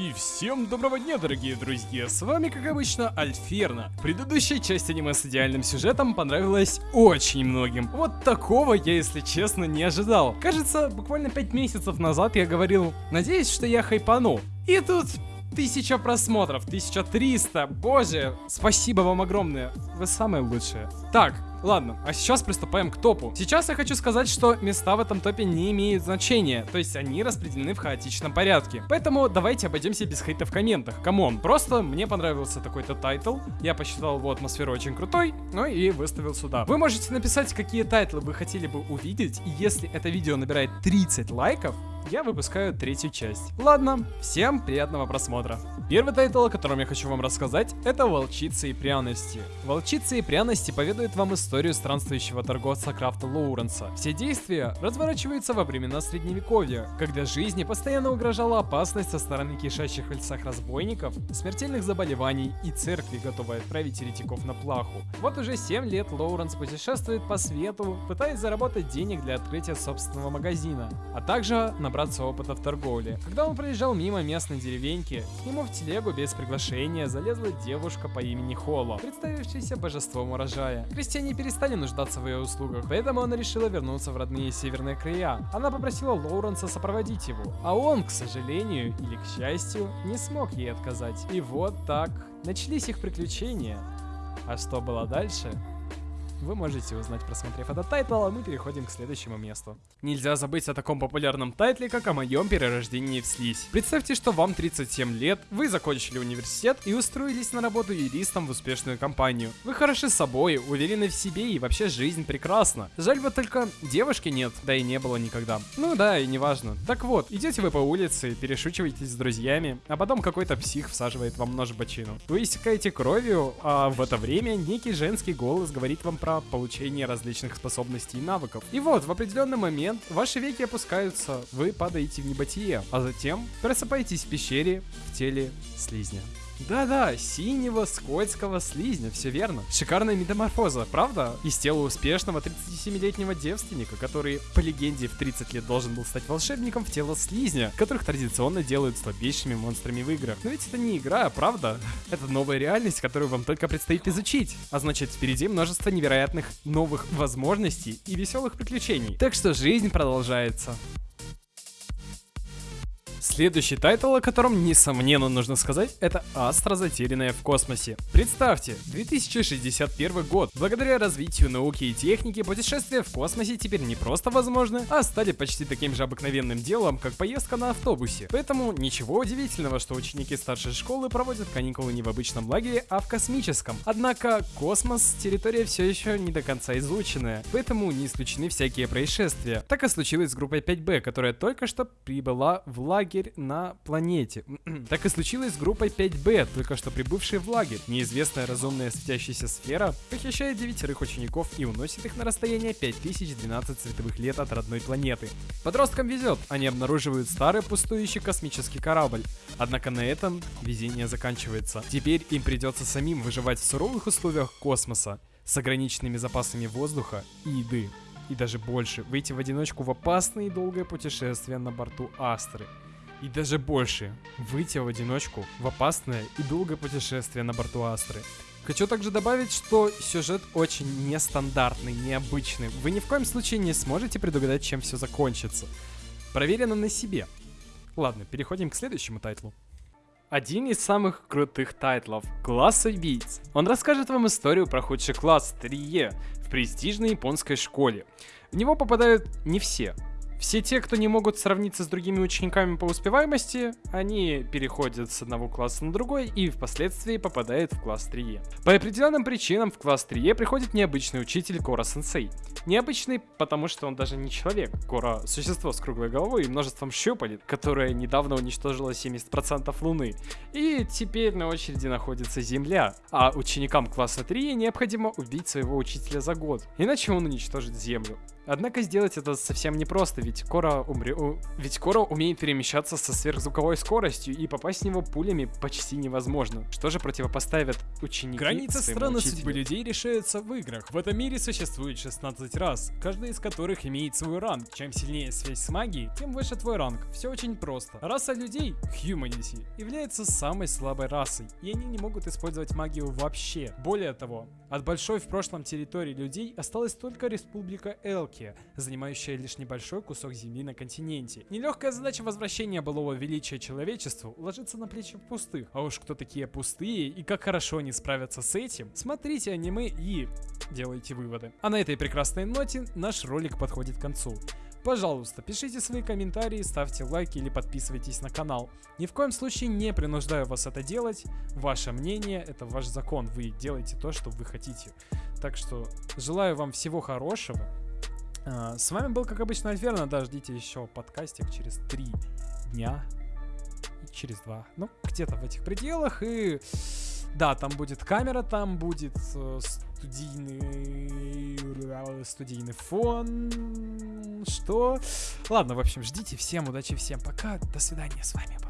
И всем доброго дня, дорогие друзья! С вами, как обычно, Альферна. Предыдущая часть аниме с идеальным сюжетом понравилась очень многим. Вот такого я, если честно, не ожидал. Кажется, буквально 5 месяцев назад я говорил, надеюсь, что я хайпану. И тут Тысяча просмотров, 1300, боже, спасибо вам огромное, вы самые лучшие. Так, Ладно, а сейчас приступаем к топу. Сейчас я хочу сказать, что места в этом топе не имеют значения, то есть они распределены в хаотичном порядке. Поэтому давайте обойдемся без хейта в комментах. Come on, просто мне понравился такой-то тайтл, я посчитал его атмосферу очень крутой, ну и выставил сюда. Вы можете написать, какие тайтлы вы хотели бы увидеть, и если это видео набирает 30 лайков, я выпускаю третью часть. Ладно, всем приятного просмотра. Первый тайтл, о котором я хочу вам рассказать, это «Волчицы и пряности». «Волчицы и пряности» поведают вам историю странствующего торговца Крафта Лоуренса. Все действия разворачиваются во времена Средневековья, когда жизни постоянно угрожала опасность со стороны кишащих в лесах разбойников, смертельных заболеваний и церкви, готовой отправить еретиков на плаху. Вот уже 7 лет Лоуренс путешествует по свету, пытаясь заработать денег для открытия собственного магазина, а также на набраться опыта в торговле. Когда он проезжал мимо местной деревеньки, к нему в телегу без приглашения залезла девушка по имени Холо, представившаяся божеством урожая. Крестьяне перестали нуждаться в ее услугах, поэтому она решила вернуться в родные северные края. Она попросила Лоуренса сопроводить его, а он, к сожалению или к счастью, не смог ей отказать. И вот так начались их приключения. А что было дальше? Вы можете узнать, просмотрев этот тайтл, а мы переходим к следующему месту. Нельзя забыть о таком популярном тайтле, как о моем перерождении в слизь. Представьте, что вам 37 лет, вы закончили университет и устроились на работу юристом в успешную компанию. Вы хороши собой, уверены в себе и вообще жизнь прекрасна. Жаль вот только девушки нет, да и не было никогда. Ну да, и неважно. Так вот, идете вы по улице, перешучиваетесь с друзьями, а потом какой-то псих всаживает вам нож в бочину. Вы истекаете кровью, а в это время некий женский голос говорит вам про про получение различных способностей и навыков. И вот, в определенный момент ваши веки опускаются, вы падаете в небытие, а затем просыпаетесь в пещере в теле слизня. Да-да, синего скользкого слизня, все верно. Шикарная метаморфоза, правда? Из тела успешного 37-летнего девственника, который, по легенде, в 30 лет должен был стать волшебником в тело слизня, которых традиционно делают слабейшими монстрами в играх. Но ведь это не игра, правда? Это новая реальность, которую вам только предстоит изучить. А значит, впереди множество невероятных новых возможностей и веселых приключений. Так что жизнь продолжается. Следующий тайтл, о котором, несомненно, нужно сказать, это Астра, затерянная в космосе. Представьте, 2061 год. Благодаря развитию науки и техники, путешествия в космосе теперь не просто возможны, а стали почти таким же обыкновенным делом, как поездка на автобусе. Поэтому ничего удивительного, что ученики старшей школы проводят каникулы не в обычном лагере, а в космическом. Однако космос — территория все еще не до конца изученная, поэтому не исключены всякие происшествия. Так и случилось с группой 5B, которая только что прибыла в лагерь лагерь на планете. так и случилось с группой 5B, только что прибывшей в лагерь. Неизвестная разумная светящаяся сфера похищает девятерых учеников и уносит их на расстояние 5012 световых лет от родной планеты. Подросткам везет, они обнаруживают старый пустующий космический корабль. Однако на этом везение заканчивается. Теперь им придется самим выживать в суровых условиях космоса с ограниченными запасами воздуха и еды и даже больше, выйти в одиночку в опасное и долгое путешествие на борту Астры и даже больше, выйти в одиночку в опасное и долгое путешествие на борту Астры. Хочу также добавить, что сюжет очень нестандартный, необычный. Вы ни в коем случае не сможете предугадать, чем все закончится. Проверено на себе. Ладно, переходим к следующему тайтлу. Один из самых крутых тайтлов – класс убийц. Он расскажет вам историю про худший класс 3Е в престижной японской школе. В него попадают не все, все те, кто не могут сравниться с другими учениками по успеваемости, они переходят с одного класса на другой и впоследствии попадают в класс 3Е. По определенным причинам в класс 3Е приходит необычный учитель Кора-сенсей. Необычный, потому что он даже не человек. Кора — существо с круглой головой и множеством щупалец, которое недавно уничтожило 70% Луны. И теперь на очереди находится Земля. А ученикам класса 3 необходимо убить своего учителя за год, иначе он уничтожит Землю. Однако сделать это совсем непросто, ведь Кора, умре... ведь Кора умеет перемещаться со сверхзвуковой скоростью, и попасть в него пулями почти невозможно. Что же противопоставят ученики Граница страны учителю? судьбы людей решается в играх. В этом мире существует 16 раз, каждый из которых имеет свой ранг. Чем сильнее связь с магией, тем выше твой ранг. Все очень просто. Раса людей, Humanity, является самой слабой расой, и они не могут использовать магию вообще. Более того, от большой в прошлом территории людей осталась только Республика Элки, занимающая лишь небольшой кусок земли на континенте. Нелегкая задача возвращения былого величия человечеству ложится на плечи пустых. А уж кто такие пустые и как хорошо они справятся с этим, смотрите аниме и делайте выводы. А на этой прекрасной ноте наш ролик подходит к концу. Пожалуйста, пишите свои комментарии, ставьте лайки или подписывайтесь на канал. Ни в коем случае не принуждаю вас это делать. Ваше мнение – это ваш закон. Вы делаете то, что вы хотите. Так что желаю вам всего хорошего. А, с вами был, как обычно, Альферна. Да, ждите еще подкастик через три дня. И через два. Ну, где-то в этих пределах. И да, там будет камера, там будет э, студийный, студийный фон. Что? Ладно, в общем, ждите. Всем удачи, всем пока. До свидания. С вами был